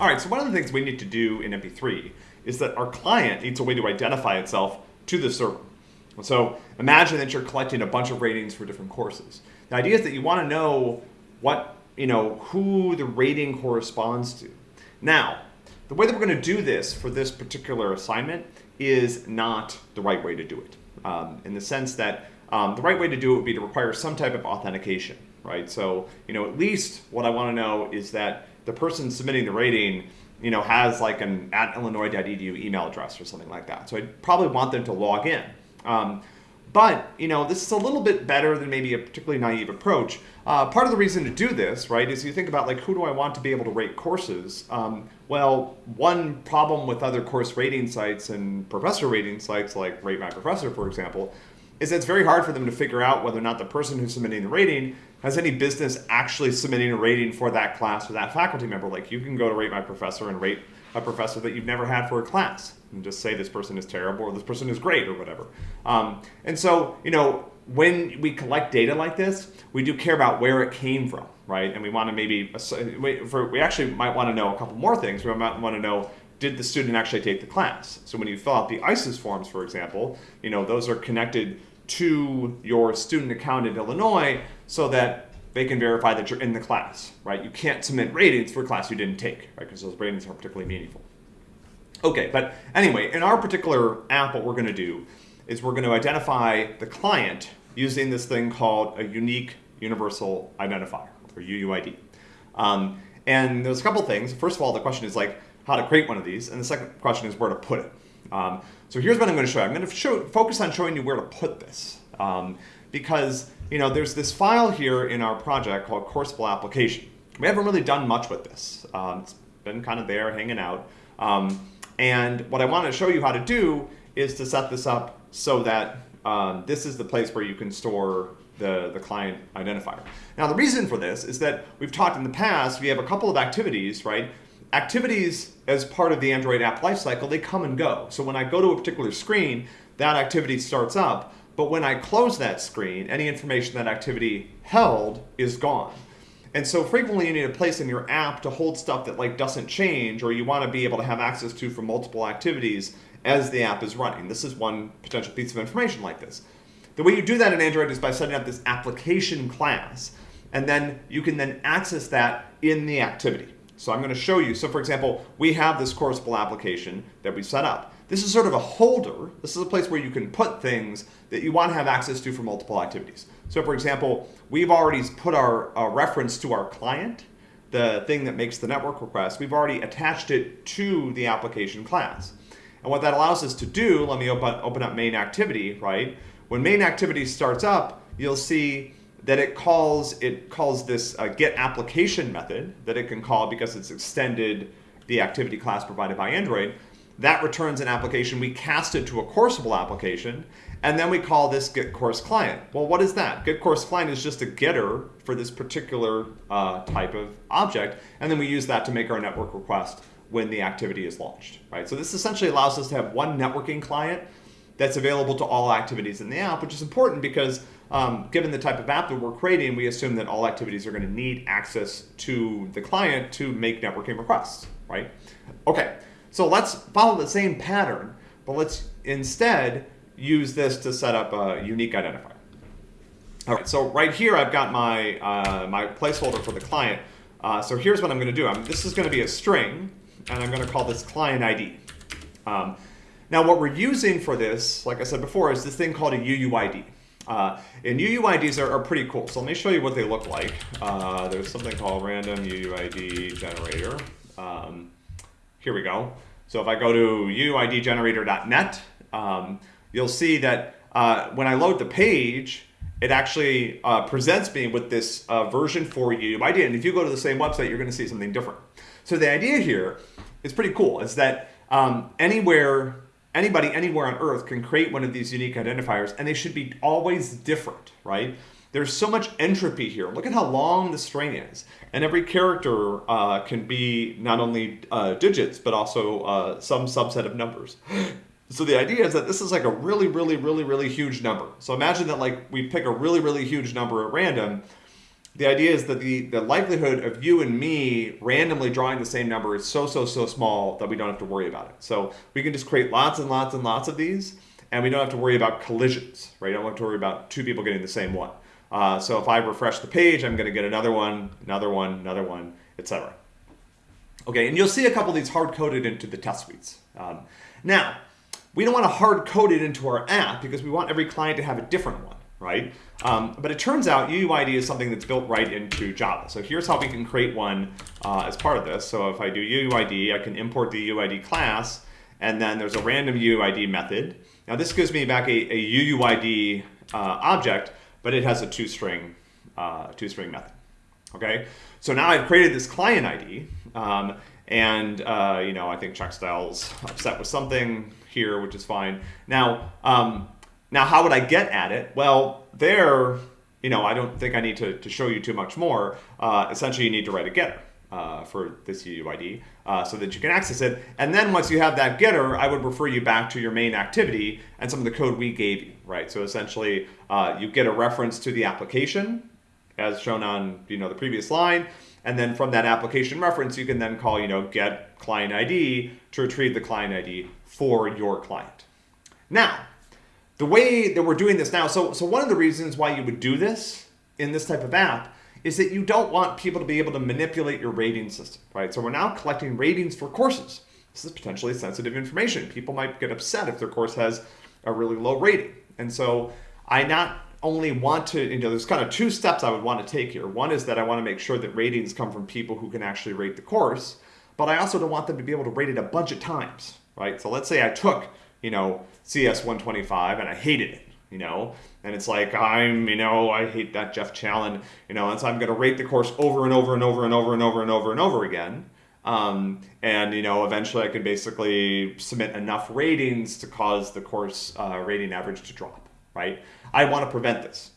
All right, so one of the things we need to do in MP3 is that our client needs a way to identify itself to the server. So imagine that you're collecting a bunch of ratings for different courses. The idea is that you want to know what, you know, who the rating corresponds to. Now, the way that we're going to do this for this particular assignment is not the right way to do it. Um, in the sense that um, the right way to do it would be to require some type of authentication, right? So, you know, at least what I want to know is that the person submitting the rating, you know, has like an at illinois.edu email address or something like that. So I'd probably want them to log in. Um, but, you know, this is a little bit better than maybe a particularly naive approach. Uh, part of the reason to do this, right, is you think about like, who do I want to be able to rate courses? Um, well, one problem with other course rating sites and professor rating sites like Rate My Professor, for example, is that it's very hard for them to figure out whether or not the person who's submitting the rating has any business actually submitting a rating for that class or that faculty member. Like you can go to Rate My Professor and rate a professor that you've never had for a class and just say this person is terrible or this person is great or whatever. Um, and so, you know, when we collect data like this, we do care about where it came from, right? And we want to maybe, for, we actually might want to know a couple more things. We might want to know, did the student actually take the class? So when you fill out the ICES forms, for example, you know, those are connected to your student account in Illinois so that they can verify that you're in the class, right? You can't submit ratings for a class you didn't take, right? Because those ratings aren't particularly meaningful. Okay, but anyway, in our particular app, what we're going to do is we're going to identify the client using this thing called a unique universal identifier, or UUID. Um, and there's a couple things. First of all, the question is like how to create one of these, and the second question is where to put it. Um, so here's what I'm going to show you. I'm going to show, focus on showing you where to put this. Um, because you know, there's this file here in our project called Courseable application. We haven't really done much with this. Um, it's been kind of there hanging out. Um, and what I want to show you how to do is to set this up so that um, this is the place where you can store the, the client identifier. Now the reason for this is that we've talked in the past, we have a couple of activities, right? Activities as part of the Android app lifecycle, they come and go. So when I go to a particular screen, that activity starts up, but when I close that screen, any information that activity held is gone. And so frequently you need a place in your app to hold stuff that like doesn't change or you want to be able to have access to for multiple activities as the app is running. This is one potential piece of information like this. The way you do that in Android is by setting up this application class and then you can then access that in the activity. So I'm going to show you. So for example, we have this Courseable application that we set up. This is sort of a holder. This is a place where you can put things that you want to have access to for multiple activities. So for example, we've already put our uh, reference to our client, the thing that makes the network request, we've already attached it to the application class. And what that allows us to do, let me open, open up main activity, right? When main activity starts up, you'll see that it calls it calls this uh, get application method that it can call because it's extended the activity class provided by Android. That returns an application. We cast it to a Courseable application, and then we call this get course client. Well, what is that? Get course client is just a getter for this particular uh, type of object, and then we use that to make our network request when the activity is launched, right? So this essentially allows us to have one networking client that's available to all activities in the app, which is important because um, given the type of app that we're creating, we assume that all activities are going to need access to the client to make networking requests, right? Okay, so let's follow the same pattern, but let's instead use this to set up a unique identifier. All right, so right here I've got my, uh, my placeholder for the client. Uh, so here's what I'm going to do. I'm, this is going to be a string, and I'm going to call this client ID. Um, now what we're using for this, like I said before, is this thing called a UUID. Uh, and UUIDs are, are, pretty cool. So let me show you what they look like. Uh, there's something called random UUID generator. Um, here we go. So if I go to UUIDgenerator.net, um, you'll see that uh, when I load the page, it actually uh, presents me with this uh, version 4 UUID. And if you go to the same website, you're going to see something different. So the idea here is pretty cool. Is that um, anywhere, anybody anywhere on Earth can create one of these unique identifiers, and they should be always different, right? There's so much entropy here. Look at how long the string is. And every character uh, can be not only uh, digits, but also uh, some subset of numbers. So the idea is that this is like a really, really, really, really huge number. So imagine that like we pick a really, really huge number at random, the idea is that the, the likelihood of you and me randomly drawing the same number is so, so, so small that we don't have to worry about it. So we can just create lots and lots and lots of these, and we don't have to worry about collisions, right? I don't have to worry about two people getting the same one. Uh, so if I refresh the page, I'm going to get another one, another one, another one, etc. Okay, and you'll see a couple of these hard-coded into the test suites. Um, now, we don't want to hard-code it into our app because we want every client to have a different one right? Um, but it turns out UUID is something that's built right into Java. So here's how we can create one uh, as part of this. So if I do UUID, I can import the UUID class, and then there's a random UUID method. Now this gives me back a, a UUID uh, object, but it has a toString uh, toString method. Okay, so now I've created this client ID, um, and uh, you know I think CheckStyle's upset with something here, which is fine. Now. Um, now, how would I get at it? Well, there, you know, I don't think I need to, to show you too much more. Uh, essentially, you need to write a getter uh, for this UUID uh, so that you can access it. And then once you have that getter, I would refer you back to your main activity and some of the code we gave you, right? So essentially, uh, you get a reference to the application as shown on, you know, the previous line. And then from that application reference, you can then call, you know, get client ID to retrieve the client ID for your client. Now, the way that we're doing this now, so, so one of the reasons why you would do this in this type of app is that you don't want people to be able to manipulate your rating system, right? So we're now collecting ratings for courses. This is potentially sensitive information. People might get upset if their course has a really low rating. And so I not only want to, you know, there's kind of two steps I would want to take here. One is that I want to make sure that ratings come from people who can actually rate the course, but I also don't want them to be able to rate it a bunch of times, right? So let's say I took you know, CS 125 and I hated it, you know, and it's like, I'm, you know, I hate that Jeff Challen, you know, and so I'm going to rate the course over and over and over and over and over and over and over again. Um, and, you know, eventually I could basically submit enough ratings to cause the course uh, rating average to drop, right? I want to prevent this.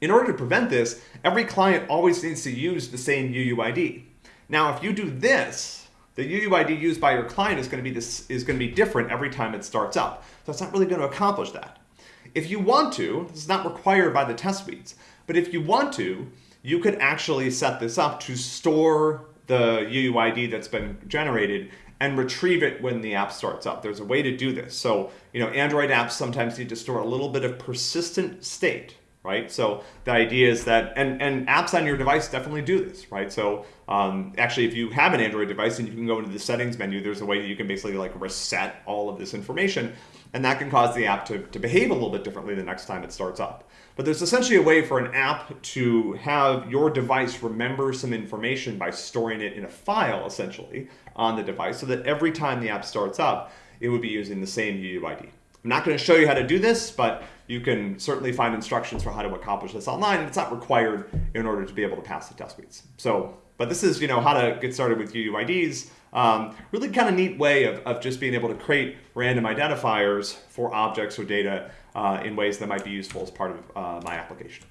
In order to prevent this, every client always needs to use the same UUID. Now, if you do this, the UUID used by your client is going to be this is going to be different every time it starts up. So it's not really going to accomplish that. If you want to, this is not required by the test suites, but if you want to, you could actually set this up to store the UUID that's been generated and retrieve it when the app starts up. There's a way to do this. So, you know, Android apps sometimes need to store a little bit of persistent state right? So the idea is that, and, and apps on your device definitely do this, right? So um, actually, if you have an Android device and you can go into the settings menu, there's a way that you can basically like reset all of this information, and that can cause the app to, to behave a little bit differently the next time it starts up. But there's essentially a way for an app to have your device remember some information by storing it in a file, essentially, on the device, so that every time the app starts up, it would be using the same UUID. I'm not going to show you how to do this, but you can certainly find instructions for how to accomplish this online, it's not required in order to be able to pass the test suites. So, but this is, you know, how to get started with UUIDs. Um, really kind of neat way of, of just being able to create random identifiers for objects or data uh, in ways that might be useful as part of uh, my application.